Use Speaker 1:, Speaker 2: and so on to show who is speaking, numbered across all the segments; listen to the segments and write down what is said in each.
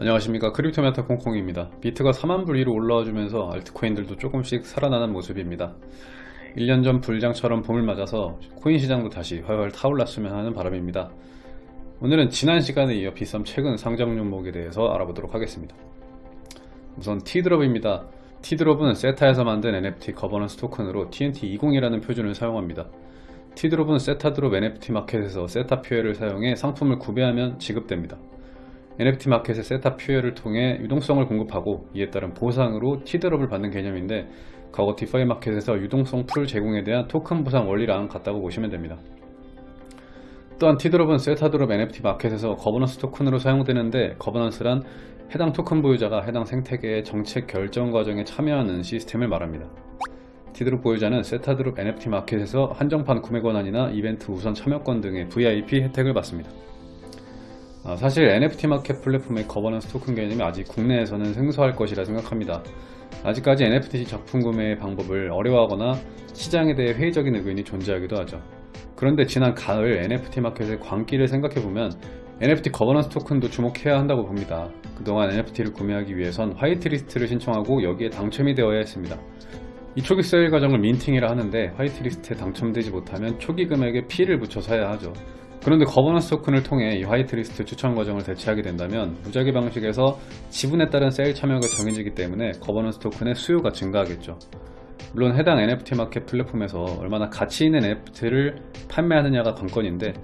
Speaker 1: 안녕하십니까. 크립토메타 콩콩입니다. 비트가 4만불 위로 올라와주면서 알트코인들도 조금씩 살아나는 모습입니다. 1년 전 불장처럼 봄을 맞아서 코인 시장도 다시 활활 타올랐으면 하는 바람입니다. 오늘은 지난 시간에 이어 비썸 최근 상장 종목에 대해서 알아보도록 하겠습니다. 우선 티드롭입니다. 티드롭은 세타에서 만든 NFT 거버넌스 토큰으로 TNT20이라는 표준을 사용합니다. 티드롭은 세타드롭 NFT 마켓에서 세타 퓨엘을 사용해 상품을 구매하면 지급됩니다 NFT 마켓의 세타 퓨엘을 통해 유동성을 공급하고 이에 따른 보상으로 티드롭을 받는 개념인데 과거 디파이 마켓에서 유동성 풀 제공에 대한 토큰 보상 원리랑 같다고 보시면 됩니다. 또한 티드롭은 세타드롭 NFT 마켓에서 거버넌스 토큰으로 사용되는데 거버넌스란 해당 토큰 보유자가 해당 생태계의 정책 결정 과정에 참여하는 시스템을 말합니다. 티드롭 보유자는 세타드롭 NFT 마켓에서 한정판 구매 권한이나 이벤트 우선 참여권 등의 VIP 혜택을 받습니다. 아, 사실 NFT 마켓 플랫폼의 거버넌스 토큰 개념이 아직 국내에서는 생소할 것이라 생각합니다. 아직까지 NFT 작품 구매 방법을 어려워하거나 시장에 대해 회의적인 의견이 존재하기도 하죠. 그런데 지난 가을 NFT 마켓의 광기를 생각해보면 NFT 거버넌스 토큰도 주목해야 한다고 봅니다. 그동안 NFT를 구매하기 위해선 화이트리스트를 신청하고 여기에 당첨이 되어야 했습니다. 이 초기 세일 과정을 minting이라 하는데 화이트리스트에 당첨되지 못하면 초기 금액에 피를 붙여서 해야 하죠. 그런데 거버넌스 토큰을 통해 이 화이트리스트 추천 과정을 대체하게 된다면 무작위 방식에서 지분에 따른 세일 참여가 정해지기 때문에 거버넌스 토큰의 수요가 증가하겠죠. 물론 해당 NFT 마켓 플랫폼에서 얼마나 가치 있는 NFT를 판매하느냐가 관건인데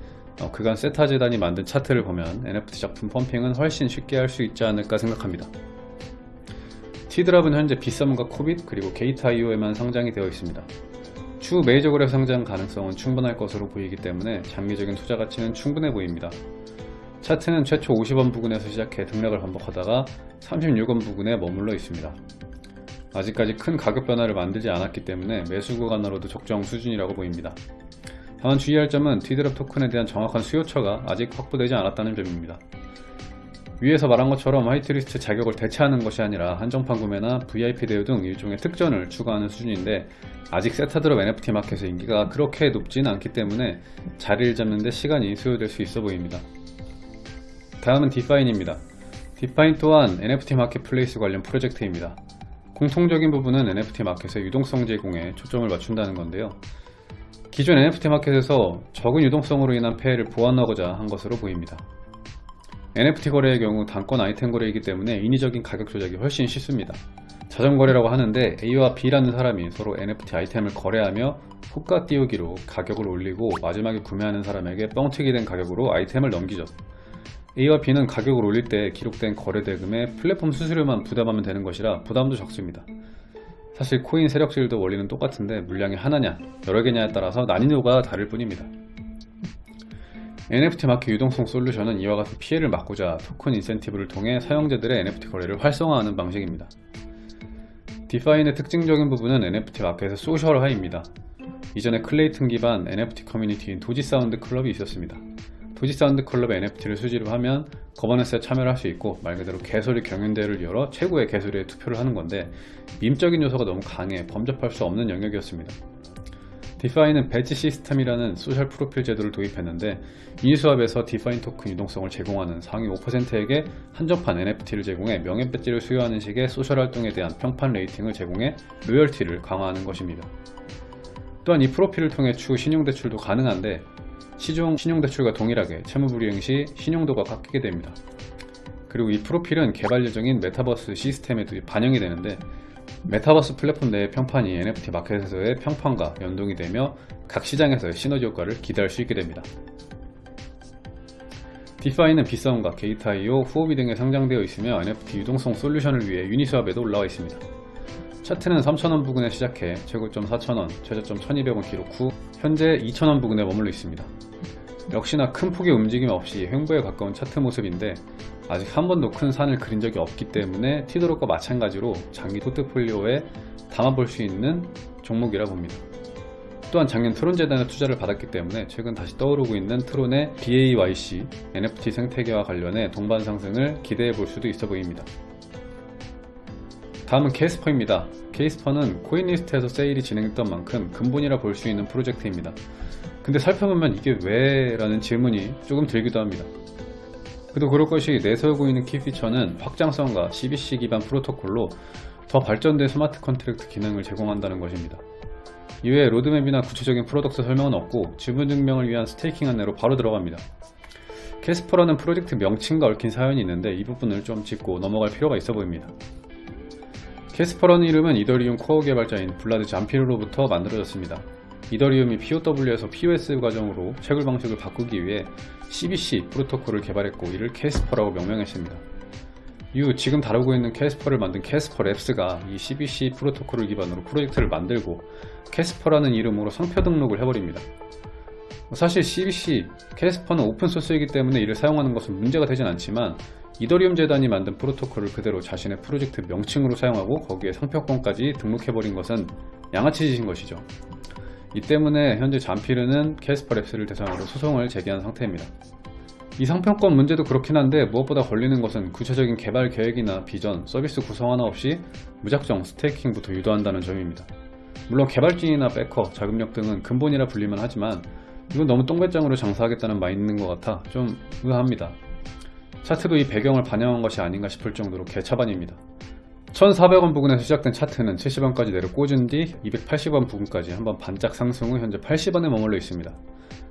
Speaker 1: 어, 그간 세타 재단이 만든 차트를 보면 NFT 작품 pumping은 훨씬 쉽게 할 수 있지 않을까 생각합니다. 티드롭은 현재 비썸과 코빗 그리고 게이트.io에만 상장이 되어 있습니다. 추후 메이저 거래 상장 가능성은 충분할 것으로 보이기 때문에 장기적인 투자 가치는 충분해 보입니다. 차트는 최초 50원 부근에서 시작해 등락을 반복하다가 36원 부근에 머물러 있습니다. 아직까지 큰 가격 변화를 만들지 않았기 때문에 매수 구간으로도 적정 수준이라고 보입니다. 다만 주의할 점은 티드랍 토큰에 대한 정확한 수요처가 아직 확보되지 않았다는 점입니다. 위에서 말한 것처럼 화이트리스트 자격을 대체하는 것이 아니라 한정판 구매나 VIP 대우 등 일종의 특전을 추가하는 수준인데 아직 세타드롭 NFT 마켓의 인기가 그렇게 높진 않기 때문에 자리를 잡는 데 시간이 소요될 수 있어 보입니다. 다음은 디파인입니다. 디파인 또한 NFT 마켓플레이스 관련 프로젝트입니다. 공통적인 부분은 NFT 마켓의 유동성 제공에 초점을 맞춘다는 건데요. 기존 NFT 마켓에서 적은 유동성으로 인한 폐해를 보완하고자 한 것으로 보입니다. NFT 거래의 경우 단건 아이템 거래이기 때문에 인위적인 가격 조작이 훨씬 쉽습니다. 자전거래라고 하는데 A와 B라는 사람이 서로 NFT 아이템을 거래하며 호가 띄우기로 가격을 올리고 마지막에 구매하는 사람에게 뻥튀기 된 가격으로 아이템을 넘기죠. A와 B는 가격을 올릴 때 기록된 거래 대금에 플랫폼 수수료만 부담하면 되는 것이라 부담도 적습니다. 사실 코인 세력실도 원리는 똑같은데 물량이 하나냐 여러 개냐에 따라서 난이도가 다를 뿐입니다. NFT 마켓 유동성 솔루션은 이와 같은 피해를 막고자 토큰 인센티브를 통해 사용자들의 NFT 거래를 활성화하는 방식입니다. 디파인의 특징적인 부분은 NFT 마켓의 소셜화입니다. 이전에 클레이튼 기반 NFT 커뮤니티인 도지사운드 클럽이 있었습니다. 도지사운드 클럽의 NFT를 수집을 하면 거버넌스에 참여를 할 수 있고 말 그대로 개소리 경연대회를 열어 최고의 개소리에 투표를 하는 건데 밈적인 요소가 너무 강해 범접할 수 없는 영역이었습니다. 디파인은 배지 시스템이라는 소셜 프로필 제도를 도입했는데 유니스왑에서 디파인 토큰 유동성을 제공하는 상위 5%에게 한정판 NFT를 제공해 명예 배지를 수여하는 식의 소셜 활동에 대한 평판 rating을 제공해 로열티를 강화하는 것입니다. 또한 이 프로필을 통해 추후 신용대출도 가능한데 시중 신용대출과 동일하게 채무불이행 시 신용도가 깎이게 됩니다. 그리고 이 프로필은 개발 예정인 메타버스 시스템에도 반영이 되는데 메타버스 플랫폼 내의 평판이 NFT 마켓에서의 평판과 연동이 되며 각 시장에서의 시너지 효과를 기대할 수 있게 됩니다. 디파인은 비썸과 게이트.io, 후오비 등에 상장되어 있으며 NFT 유동성 솔루션을 위해 유니스왑에도 올라와 있습니다. 차트는 3,000원 부근에 시작해 최고점 4,000원, 최저점 1,200원 기록 후 현재 2,000원 부근에 머물러 있습니다. 역시나 큰 폭의 움직임 없이 횡보에 가까운 차트 모습인데 아직 한 번도 큰 산을 그린 적이 없기 때문에 티드롭과 마찬가지로 장기 포트폴리오에 담아볼 수 있는 종목이라 봅니다. 또한 작년 트론 재단의 투자를 받았기 때문에 최근 다시 떠오르고 있는 트론의 BAYC NFT 생태계와 관련해 동반 상승을 기대해 볼 수도 있어 보입니다. 다음은 케이스퍼입니다. 케이스퍼는 코인리스트에서 세일이 진행했던 만큼 근본이라 볼 수 있는 프로젝트입니다. 근데 살펴보면 이게 왜? 라는 질문이 조금 들기도 합니다. 그도 그럴 것이 내세우고 있는 key feature는 확장성과 CBC 기반 프로토콜로 더 발전된 smart contract 기능을 제공한다는 것입니다. 이외에 로드맵이나 구체적인 product 설명은 없고 지분 증명을 위한 staking 안내로 바로 들어갑니다. 캐스퍼라는 프로젝트 명칭과 얽힌 사연이 있는데 이 부분을 좀 짚고 넘어갈 필요가 있어 보입니다. 캐스퍼라는 이름은 이더리움 코어 개발자인 블라드 잠피르로부터 만들어졌습니다. 이더리움이 POW에서 POS 과정으로 채굴 방식을 바꾸기 위해 CBC 프로토콜을 개발했고 이를 캐스퍼라고 명명했습니다. 이후 지금 다루고 있는 캐스퍼를 만든 캐스퍼 랩스가 이 CBC 프로토콜을 기반으로 프로젝트를 만들고 캐스퍼라는 이름으로 상표 등록을 해버립니다. 사실 CBC, 캐스퍼는 오픈소스이기 때문에 이를 사용하는 것은 문제가 되진 않지만 이더리움 재단이 만든 프로토콜을 그대로 자신의 프로젝트 명칭으로 사용하고 거기에 상표권까지 등록해버린 것은 양아치 짓인 것이죠. 이 때문에 현재 잠피르는 캐스퍼 랩스를 대상으로 소송을 제기한 상태입니다. 이 상표권 문제도 그렇긴 한데 무엇보다 걸리는 것은 구체적인 개발 계획이나 비전, 서비스 구성 하나 없이 무작정 staking부터 유도한다는 점입니다. 물론 개발진이나 backer, 자금력 등은 근본이라 불릴만 하지만 이건 너무 똥배짱으로 장사하겠다는 마인드인 것 같아 좀 의아합니다. 차트도 이 배경을 반영한 것이 아닌가 싶을 정도로 개차반입니다. 1400원 부근에서 시작된 차트는 70원까지 내려 꽂은 뒤 280원 부근까지 한번 반짝 상승 후 현재 80원에 머물러 있습니다.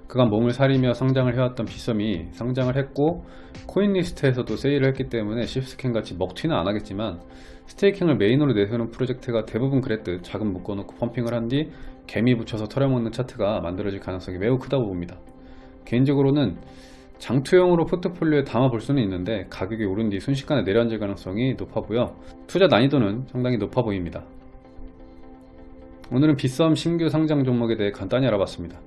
Speaker 1: 그간 몸을 사리며 상장을 해왔던 빗썸이 상장을 했고 코인 리스트에서도 세일을 했기 때문에 shit scam 같이 먹튀는 안 하겠지만 스테이킹을 메인으로 내세우는 프로젝트가 대부분 그랬듯 자금 묶어놓고 펌핑을 한 뒤 개미 붙여서 털어먹는 차트가 만들어질 가능성이 매우 크다고 봅니다. 개인적으로는 장투형으로 포트폴리오에 담아볼 수는 있는데 가격이 오른 뒤 순식간에 내려앉을 가능성이 높아 보여 투자 난이도는 상당히 높아 보입니다. 오늘은 비썸 신규 상장 종목에 대해 간단히 알아봤습니다.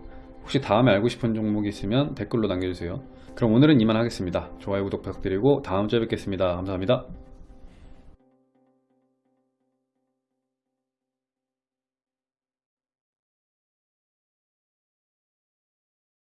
Speaker 1: 혹시 다음에 알고 싶은 종목이 있으면 댓글로 남겨주세요. 그럼 오늘은 이만 하겠습니다. 좋아요, 구독 부탁드리고 다음 주에 뵙겠습니다. 감사합니다.